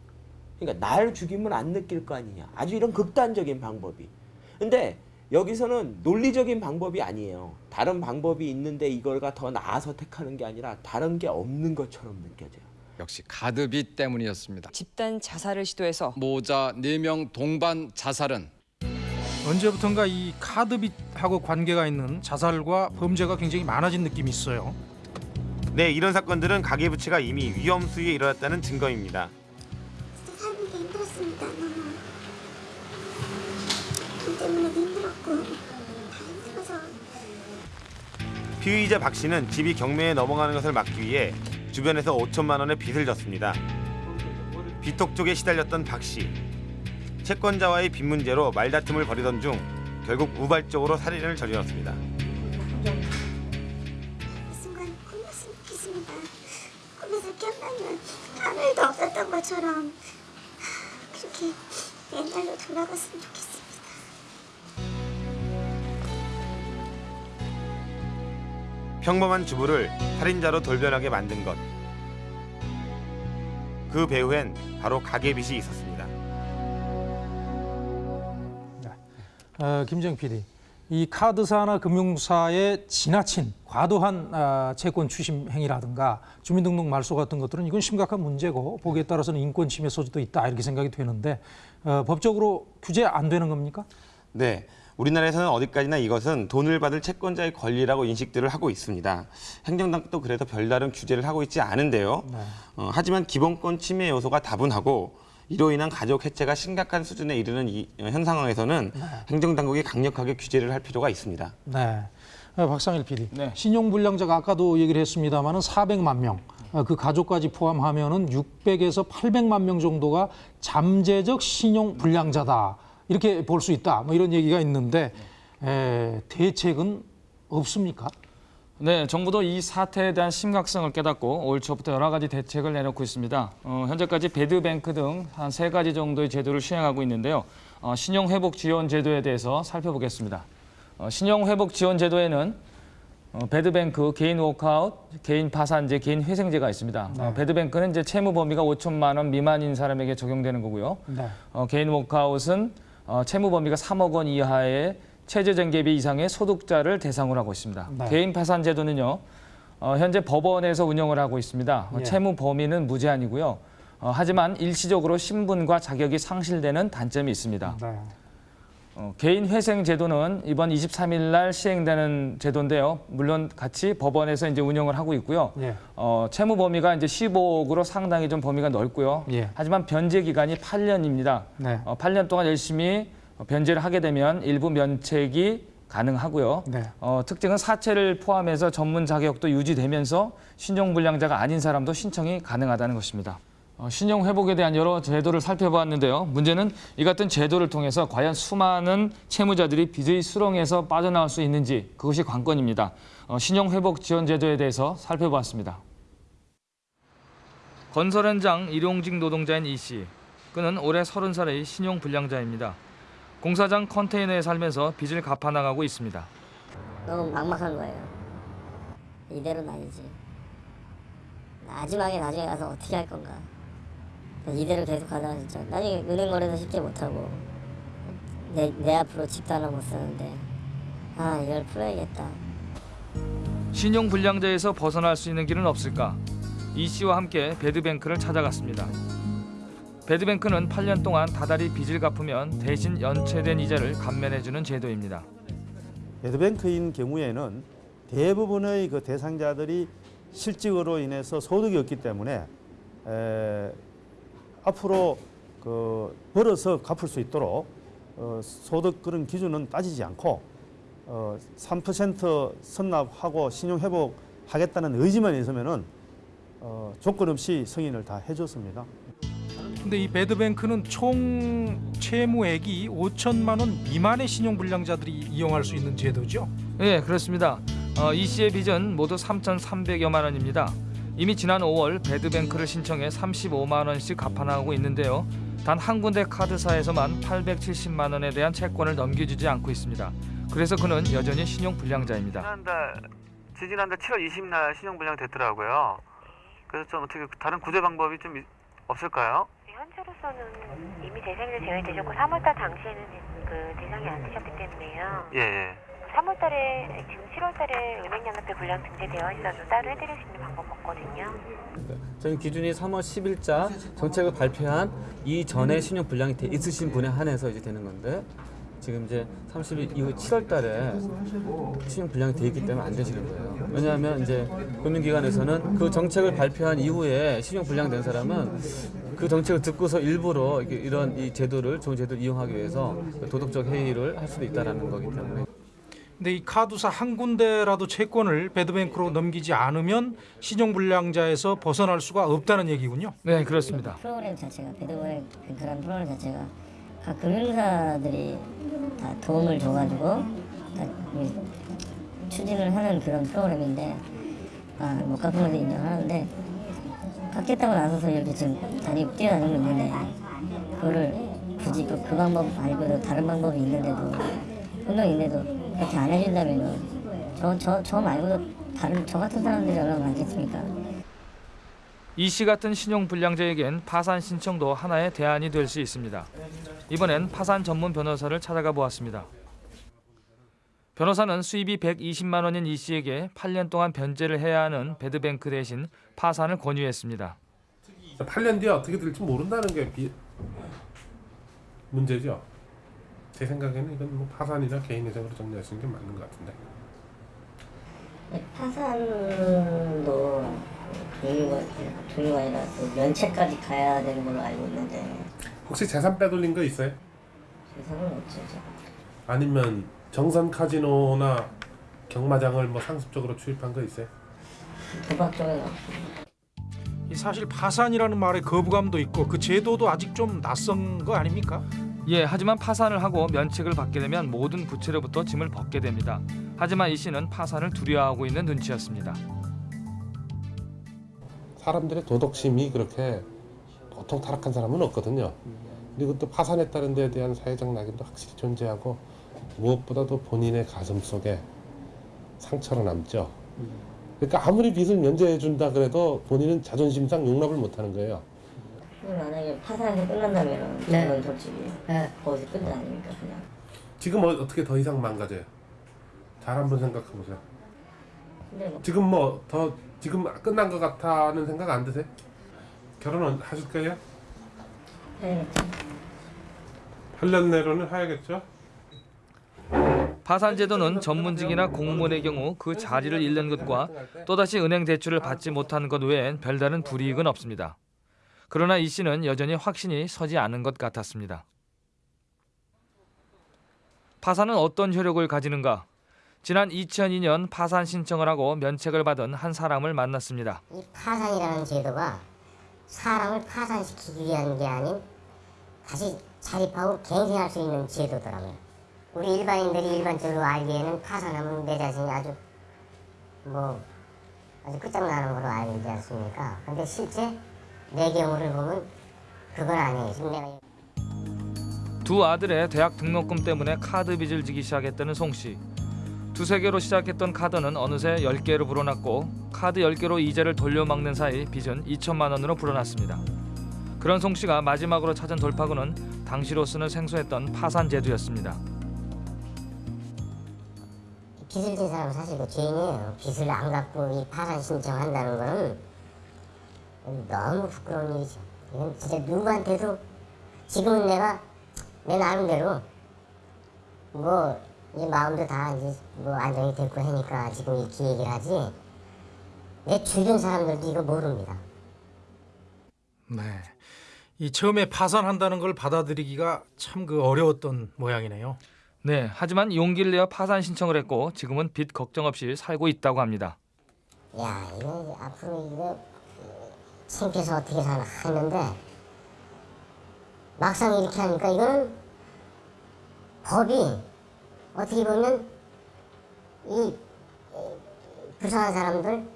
그러니까 날 죽이면 안 느낄 거 아니냐. 아주 이런 극단적인 방법이. 근데 여기서는 논리적인 방법이 아니에요. 다른 방법이 있는데 이걸가 더 나아서 택하는 게 아니라 다른 게 없는 것처럼 느껴져요.
역시 카드빚 때문이었습니다.
집단 자살을 시도해서
모자 4명 동반 자살은
언제부턴가 이 카드빚하고 관계가 있는 자살과 범죄가 굉장히 많아진 느낌이 있어요.
네, 이런 사건들은 가계부채가 이미 위험 수위에 이르렀다는 증거입니다.
진짜 사는 게 힘들었습니다. 너무 돈 때문에도 힘들었고 다 힘들어서
피의자 박 씨는 집이 경매에 넘어가는 것을 막기 위해 주변에서 5천만 원의 빚을 졌습니다. 비톡 쪽에 시달렸던 박 씨. 채권자와의 빚 문제로 말다툼을 벌이던 중 결국 우발적으로 살인을 저질렀습니다.
없었던 것처럼 그렇게 옛날로 돌아갔으면 좋겠습니다.
평범한 주부를 살인자로 돌변하게 만든 것. 그 배후엔 바로 가계빚이 있었습니다.
어, 김정 PD, 이 카드사나 금융사의 지나친 과도한 아, 채권 추심 행위라든가 주민등록 말소 같은 것들은 이건 심각한 문제고 보기에 따라서는 인권 침해 소지도 있다 이렇게 생각이 되는데 어, 법적으로 규제 안 되는 겁니까?
네. 우리나라에서는 어디까지나 이것은 돈을 받을 채권자의 권리라고 인식들을 하고 있습니다. 행정당국도 그래서 별다른 규제를 하고 있지 않은데요. 어, 하지만 기본권 침해 요소가 다분하고 이로 인한 가족 해체가 심각한 수준에 이르는 이, 현 상황에서는 행정당국이 강력하게 규제를 할 필요가 있습니다.
네. 어, 박상일 PD, 신용불량자가 아까도 얘기를 했습니다마는 400만 명, 어, 그 가족까지 포함하면 은 600에서 800만 명 정도가 잠재적 신용불량자다 이렇게 볼 수 있다. 뭐 이런 얘기가 있는데 에, 대책은 없습니까?
네, 정부도 이 사태에 대한 심각성을 깨닫고 올 초부터 여러 가지 대책을 내놓고 있습니다. 어, 현재까지 배드뱅크 등 한 세 가지 정도의 제도를 시행하고 있는데요. 어, 신용회복 지원 제도에 대해서 살펴보겠습니다. 어, 신용회복 지원 제도에는 어, 배드뱅크, 개인 워크아웃, 개인 파산제, 개인 회생제가 있습니다. 어,
네.
배드뱅크는 이제 채무 범위가 5천만 원 미만인 사람에게 적용되는 거고요.
네.
어, 개인 워크아웃은 어, 채무 범위가 3억 원 이하의 최저정개비 이상의 소득자를 대상으로 하고 있습니다.
네.
개인 파산 제도는요. 어, 현재 법원에서 운영을 하고 있습니다. 어,
예.
채무 범위는 무제한이고요. 어, 하지만 일시적으로 신분과 자격이 상실되는 단점이 있습니다.
네.
어, 개인 회생 제도는 이번 23일 날 시행되는 제도인데요. 물론 같이 법원에서 이제 운영을 하고 있고요.
예.
어, 채무 범위가 이제 15억으로 상당히 좀 범위가 넓고요.
예.
하지만 변제 기간이 8년입니다.
네.
어, 8년 동안 열심히 변제를 하게 되면 일부 면책이 가능하고요.
네.
어, 특징은 사채를 포함해서 전문 자격도 유지되면서 신용 불량자가 아닌 사람도 신청이 가능하다는 것입니다. 어, 신용 회복에 대한 여러 제도를 살펴보았는데요. 문제는 이 같은 제도를 통해서 과연 수많은 채무자들이 빚의 수렁에서 빠져나올 수 있는지 그것이 관건입니다. 어, 신용 회복 지원 제도에 대해서 살펴보았습니다. 건설 현장 일용직 노동자인 이 씨. 그는 올해 30살의 신용 불량자입니다. 공사장 컨테이너에 살면서 빚을 갚아 나가고 있습니다.
너무 막막한 거예요. 이대로는 아니지. 마지막에 나중에 가서 어떻게 할 건가. 이대로 계속 가다가 진짜 나중에 은행 거래도 쉽게 못하고 내, 내 앞으로 집도 하나 못 사는데 아 이걸 풀어야겠다.
신용 불량자에서 벗어날 수 있는 길은 없을까? 이 씨와 함께 배드뱅크를 찾아갔습니다. 배드뱅크는 8년 동안 다달이 빚을 갚으면 대신 연체된 이자를 감면해주는 제도입니다.
배드뱅크인 경우에는 대부분의 그 대상자들이 실직으로 인해서 소득이 없기 때문에 에, 앞으로 그 벌어서 갚을 수 있도록 어, 소득 그런 기준은 따지지 않고 어, 3% 선납하고 신용 회복하겠다는 의지만 있으면 은 어, 조건 없이 승인을 다 해줬습니다.
근데 이 배드뱅크는 총 채무액이 5천만 원 미만의 신용불량자들이 이용할 수 있는 제도죠.
네, 그렇습니다. 어, 이 씨의 빚은 모두 3,300여만 원입니다. 이미 지난 5월 배드뱅크를 신청해 35만 원씩 갚아나가고 있는데요. 단 한 군데 카드사에서만 870만 원에 대한 채권을 넘겨주지 않고 있습니다. 그래서 그는 여전히 신용불량자입니다.
지난달 지지난달 7월 20일 신용불량 됐더라고요. 그래서 좀 어떻게 다른 구제 방법이 좀 있- 없을까요?
현재로서는 이미 대상이 제외되셨고 3월달 당시에는 그 대상이 안 되셨기 때문에요.
예, 예.
3월달에 지금 7월달에 은행연합회 불량 등재되어 있어도 따로 해드릴 수 있는 방법 없거든요.
저희 기준이 3월 10일자 정책을 발표한 이전에 신용 불량이 돼 있으신 분에 한해서 이제 되는 건데 지금 이제 30일 이후 7월 달에 신용 불량이 돼 있기 때문에 안 되시는 거예요. 왜냐하면 이제 금융기관에서는 그 정책을 발표한 이후에 신용 불량된 사람은 그 정책을 듣고서 일부러 이런 이 제도를 좋은 제도를 이용하기 위해서 도덕적 해이를 할 수도 있다라는 거기 때문에
근데 이 카드사 한 군데라도 채권을 배드뱅크로 넘기지 않으면 신용불량자에서 벗어날 수가 없다는 얘기군요.
네, 그렇습니다.
프로그램 자체가 배드뱅크라는 프로그램 자체가 각 금융사들이 다 도움을 줘가지고 다 추진을 하는 그런 프로그램인데 아, 못 갚은 것도 인정하는데 갚겠다고 나서서 이렇게 지금 다니 뛰어다니고 있는데 그거를 굳이 그, 그 방법 말고도 다른 방법이 있는데도 있는데도 그렇게 안 해준다면은 저, 저, 저 말고도 다른 저 같은 사람들이 얼마나 많겠습니까?
이 씨 같은 신용불량자에겐 파산 신청도 하나의 대안이 될 수 있습니다. 이번엔 파산 전문 변호사를 찾아가 보았습니다. 변호사는 수입이 120만 원인 이 씨에게 8년 동안 변제를 해야 하는 배드뱅크 대신 파산을 권유했습니다.
8년 뒤에 어떻게 될지 모른다는 게 비... 문제죠. 제 생각에는 이건 뭐 파산이나 개인 회생으로 정리하시는 게 맞는 것 같은데.
파산도 종류가 종류가 아니라 그 면책까지 가야 되는 걸로 알고 있는데
혹시 재산 빼돌린 거 있어요?
세상은 없죠. 저.
아니면 정선 카지노나 경마장을 뭐 상습적으로 출입한 거 있어요?
도박 쪽에는
이 사실 파산이라는 말에 거부감도 있고 그 제도도 아직 좀 낯선 거 아닙니까?
예, 하지만 파산을 하고 면책을 받게 되면 모든 부채로부터 짐을 벗게 됩니다. 하지만 이 씨는 파산을 두려워하고 있는 눈치였습니다.
사람들의 도덕심이 그렇게 보통 타락한 사람은 없거든요. 그리고 또 파산했다는 데에 대한 사회적 낙인도 확실히 존재하고 무엇보다도 본인의 가슴 속에 상처로 남죠. 그러니까 아무리 빚을 면제해 준다 그래도 본인은 자존심상 용납을 못 하는 거예요.
만약에 파산이 끝난다면
네.
저는 솔직히 거기서 끝이 아닙니까 그냥.
지금 어, 어떻게 더 이상 망가져요? 잘 한번 생각해 보세요.
근데 뭐
지금 뭐 더 지금 끝난 것 같다는 생각 안 드세요? 결혼은 하실 거예요?
네.
8년 내로는 해야겠죠?
파산 제도는 전문직이나 공무원의 경우 그 자리를 잃는 것과 또다시 은행 대출을 받지 못하는 것 외엔 별다른 불이익은 없습니다. 그러나 이 씨는 여전히 확신이 서지 않은 것 같았습니다. 파산은 어떤 효력을 가지는가? 지난 2002년 파산 신청을 하고 면책을 받은 한 사람을 만났습니다.
이 파산이라는 제도가 사람을 파산시키기 위한 게 아닌 다시 자립하고 갱생할 수 있는 제도더라고요. 우리 일반인들이 일반적으로 알기에는 파산하면 내 자신이 아주 뭐 아주 끝장나는 걸로 알지 않습니까? 근데 실제 내 경우를 보면 그건 아니에요.
두 아들의 대학 등록금 때문에 카드 빚을 지기 시작했다는 송 씨. 두세 개로 시작했던 카드는 어느새 10개로 불어났고 카드 10개로 이자를 돌려막는 사이 빚은 2천만 원으로 불어났습니다. 그런 송 씨가 마지막으로 찾은 돌파구는 당시로서는 생소했던 파산 제도였습니다.
빚을 진 사람은 사실 그 죄인이에요. 빚을 안 갚고 이 파산 신청한다는 거는 너무 부끄러운 일이죠. 이건 진짜 누구한테도 지금은 내가 내 나름대로 뭐 이제 마음도 다 이제 뭐 안정이 됐고 하니까 지금 이렇게 얘기를 하지 내 주변 사람들도 이거 모릅니다.
네. 이 처음에 파산한다는 걸 받아들이기가 참 그 어려웠던 모양이네요.
네, 하지만 용기를 내어 파산 신청을 했고 지금은 빚 걱정 없이 살고 있다고 합니다.
야 이거 앞으로 이거 창피해서 어떻게 사나 했는데 막상 이렇게 하니까 이거는 법이 어떻게 보면 이 불쌍한 사람들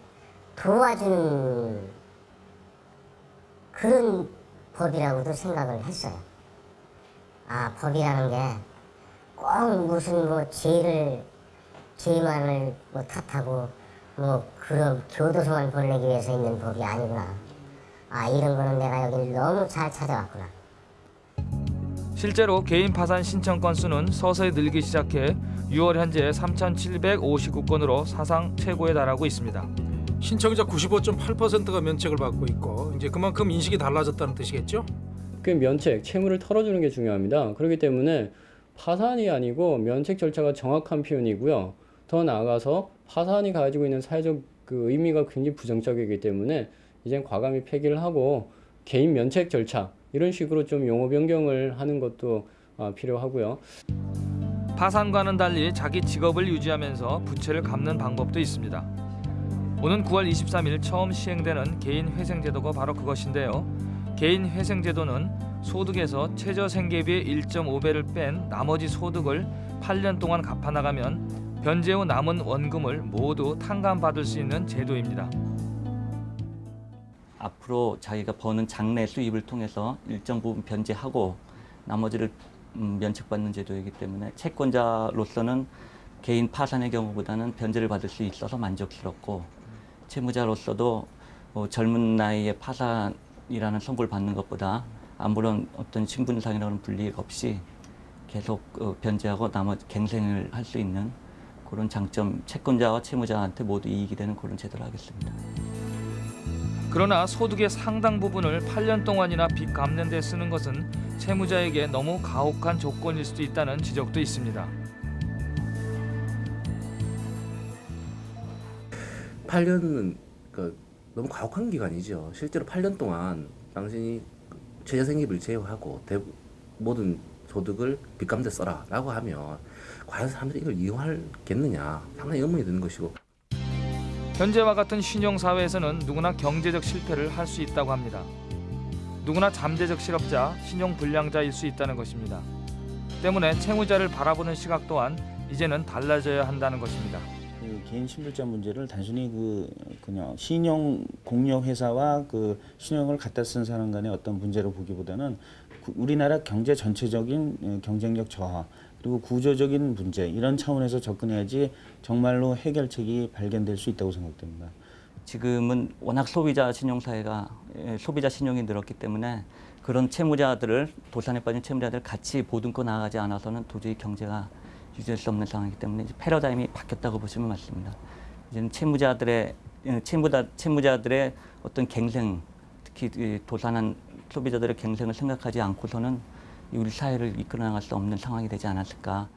도와주는 그런 법이라고도 생각을 했어요. 아 법이라는 게 꼭 무슨 뭐 죄를 죄만을 뭐 탓하고 뭐 그런 교도소만 보내기 위해서 있는 법이 아니구나. 아 이런 거는 내가 여기를 너무 잘 찾아왔구나.
실제로 개인 파산 신청 건수는 서서히 늘기 시작해 6월 현재 3,759건으로 사상 최고에 달하고 있습니다.
신청자 95.8%가 면책을 받고 있고 이제 그만큼 인식이 달라졌다는 뜻이겠죠?
그 면책, 채무를 털어주는 게 중요합니다. 그렇기 때문에 파산이 아니고 면책 절차가 정확한 표현이고요. 더 나아가서 파산이 가지고 있는 사회적 그 의미가 굉장히 부정적이기 때문에 이젠 과감히 폐기를 하고 개인 면책 절차 이런 식으로 좀 용어 변경을 하는 것도 아, 필요하고요.
파산과는 달리 자기 직업을 유지하면서 부채를 갚는 방법도 있습니다. 오는 9월 23일 처음 시행되는 개인 회생제도가 바로 그것인데요. 개인 회생제도는 소득에서 최저 생계비의 1.5배를 뺀 나머지 소득을 8년 동안 갚아 나가면 변제 후 남은 원금을 모두 탕감받을 수 있는 제도입니다.
앞으로 자기가 버는 장래 수입을 통해서 일정 부분 변제하고 나머지를 음, 면책받는 제도이기 때문에 채권자로서는 개인 파산의 경우보다는 변제를 받을 수 있어서 만족스럽고 채무자로서도 어, 젊은 나이에 파산이라는 선고를 받는 것보다 아무런 어떤 신분상이나 그런 불이익 없이 계속 어, 변제하고 나머지 갱생을 할 수 있는 그런 장점 채권자와 채무자한테 모두 이익이 되는 그런 제도를 하겠습니다.
그러나 소득의 상당 부분을 8년 동안이나 빚 갚는 데 쓰는 것은 채무자에게 너무 가혹한 조건일 수도 있다는 지적도 있습니다.
8년은 그 너무 가혹한 기간이죠. 실제로 8년 동안 당신이 최저 생계비를 제외하고 대, 모든 소득을 빚감대 써라라고 하면 과연 사람들이 이걸 이용하겠느냐 상당히 의문이 드는 것이고
현재와 같은 신용 사회에서는 누구나 경제적 실패를 할 수 있다고 합니다. 누구나 잠재적 실업자, 신용 불량자일 수 있다는 것입니다. 때문에 채무자를 바라보는 시각 또한 이제는 달라져야 한다는 것입니다.
그 개인 신불자 문제를 단순히 그 그냥 신용 공여 회사와 그 신용을 갖다 쓴 사람 간의 어떤 문제로 보기보다는 그 우리나라 경제 전체적인 어, 경쟁력 저하 그리고 구조적인 문제 이런 차원에서 접근해야지 정말로 해결책이 발견될 수 있다고 생각됩니다.
지금은 워낙 소비자 신용사회가 예, 소비자 신용이 늘었기 때문에 그런 채무자들을 도산에 빠진 채무자들 같이 보듬고 나가지 않아서는 도저히 경제가 유지할 수 없는 상황이기 때문에 패러다임이 바뀌었다고 보시면 맞습니다. 이제는 채무자들의 예, 채무자 채무자들의 어떤 갱생 특히 이 도산한 소비자들의 갱생을 생각하지 않고서는 이 우리 사회를 이끌어 나갈 수 없는 상황이 되지 않았을까.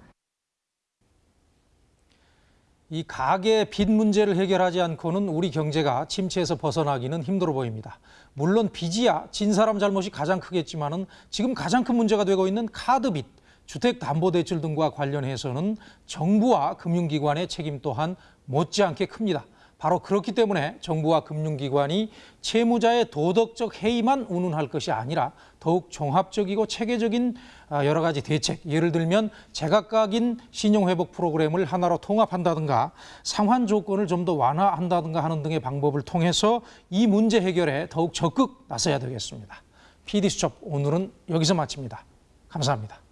이 가계 빚 문제를 해결하지 않고는 우리 경제가 침체에서 벗어나기는 힘들어 보입니다. 물론 빚이야 진 사람 잘못이 가장 크겠지만 은 지금 가장 큰 문제가 되고 있는 카드 빚, 주택담보대출 등과 관련해서는 정부와 금융기관의 책임 또한 못지않게 큽니다. 바로 그렇기 때문에 정부와 금융기관이 채무자의 도덕적 해이만 운운할 것이 아니라 더욱 종합적이고 체계적인 아, 여러 가지 대책, 예를 들면 제각각인 신용회복 프로그램을 하나로 통합한다든가 상환 조건을 좀 더 완화한다든가 하는 등의 방법을 통해서 이 문제 해결에 더욱 적극 나서야 되겠습니다. PD수첩 오늘은 여기서 마칩니다. 감사합니다.